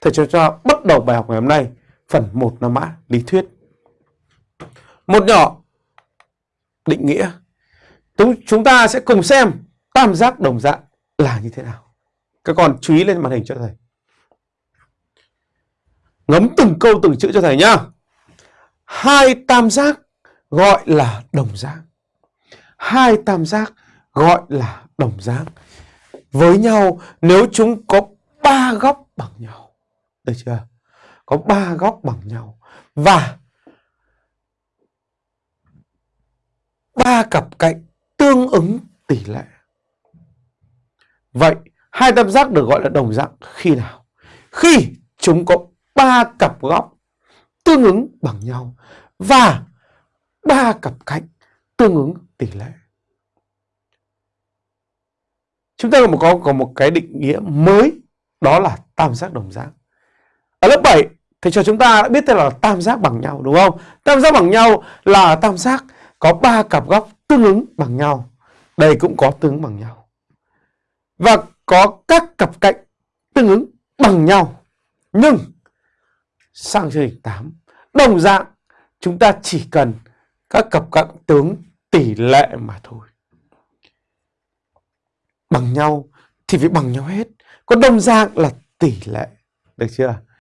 thầy cho cho bắt đầu bài học ngày hôm nay, phần 1 là mã, lý thuyết. Một nhỏ định nghĩa. Chúng ta sẽ cùng xem tam giác đồng dạng là như thế nào. Các con chú ý lên màn hình cho thầy. Ngấm từng câu từng chữ cho thầy nhá. Hai tam giác gọi là đồng dạng Hai tam giác gọi là đồng dạng Với nhau, nếu chúng có ba góc bằng nhau. Được chưa? Có ba góc bằng nhau. Và ba cặp cạnh tương ứng tỷ lệ. Vậy hai tam giác được gọi là đồng dạng khi nào? Khi chúng có ba cặp góc tương ứng bằng nhau và ba cặp cạnh tương ứng tỷ lệ. Chúng ta có, có một cái định nghĩa mới đó là tam giác đồng dạng. Ở lớp 7 thì cho chúng ta đã biết tên là tam giác bằng nhau đúng không? Tam giác bằng nhau là tam giác có ba cặp góc tương ứng bằng nhau. Đây cũng có tương ứng bằng nhau. Và có các cặp cạnh tương ứng bằng nhau. Nhưng sang chương trình 8, đồng dạng chúng ta chỉ cần các cặp cạnh tướng tỷ lệ mà thôi. Bằng nhau thì phải bằng nhau hết. Còn đồng dạng là tỷ lệ. Được chưa?